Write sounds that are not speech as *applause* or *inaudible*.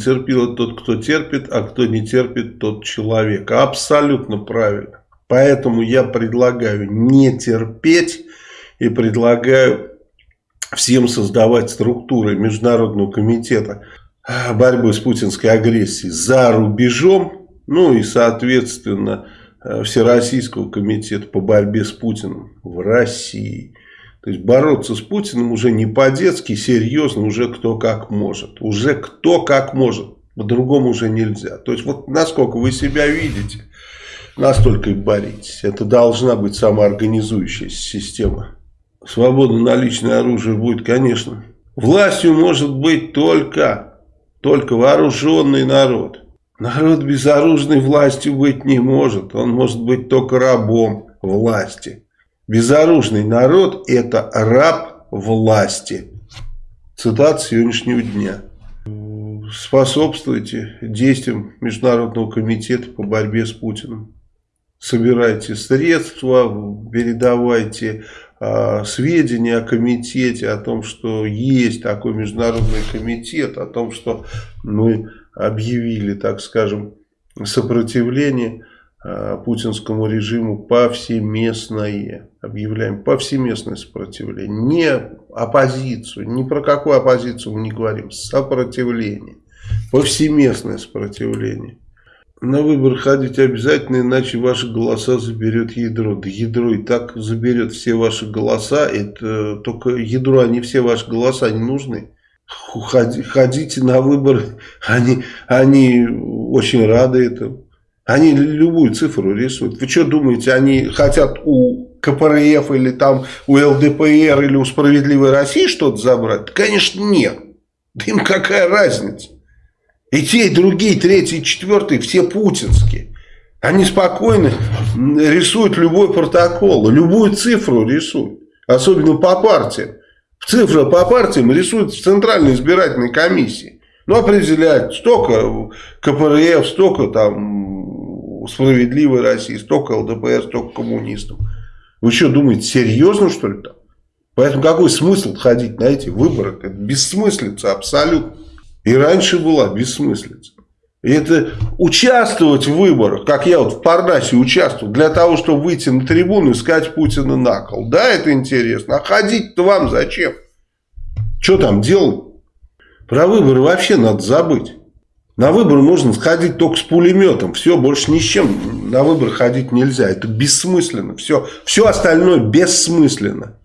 Терпил тот, кто терпит, а кто не терпит, тот человек. Абсолютно правильно. Поэтому я предлагаю не терпеть и предлагаю всем создавать структуры Международного комитета борьбы с путинской агрессией за рубежом, ну и, соответственно, Всероссийского комитета по борьбе с Путиным в России. То есть бороться с Путиным уже не по-детски, серьезно, уже кто как может. Уже кто как может. По-другому уже нельзя. То есть вот насколько вы себя видите, настолько и боритесь. Это должна быть самоорганизующаяся система. Свобода на личное оружие будет, конечно. Властью может быть только, только вооруженный народ. Народ безоружной властью быть не может. Он может быть только рабом власти. Безоружный народ – это раб власти. Цитат сегодняшнего дня. Способствуйте действиям Международного комитета по борьбе с Путиным. Собирайте средства, передавайте э, сведения о комитете, о том, что есть такой международный комитет, о том, что мы объявили, так скажем, сопротивление путинскому режиму повсеместное. Объявляем повсеместное сопротивление. Не оппозицию, ни про какую оппозицию мы не говорим. Сопротивление. Повсеместное сопротивление. На выборы ходить обязательно, иначе ваши голоса заберет ядро. Да ядро и так заберет все ваши голоса. Это только ядро, они все ваши голоса не нужны. Ходите на выборы, *laughs* они, они очень рады этому. Они любую цифру рисуют. Вы что думаете, они хотят у КПРФ или там у ЛДПР или у Справедливой России что-то забрать? Конечно, нет. Да им какая разница? И те, и другие, третий, четвертый, все путинские. Они спокойно рисуют любой протокол, любую цифру рисуют. Особенно по партиям. Цифра по партиям рисуют в Центральной избирательной комиссии. Ну, определяют, столько КПРФ, столько там справедливой России, столько ЛДПР, столько коммунистов. Вы что, думаете, серьезно, что ли, там? Поэтому какой смысл ходить на эти выборы? Это бессмыслица абсолютно. И раньше была бессмыслица. И это участвовать в выборах, как я вот в Парнасе участвовал, для того, чтобы выйти на трибуну и сказать Путина на кол. Да, это интересно. А ходить-то вам зачем? Что там делать? Про выборы вообще надо забыть. На выборы можно сходить только с пулеметом. Все, больше ни с чем на выборы ходить нельзя. Это бессмысленно. Все, все остальное бессмысленно.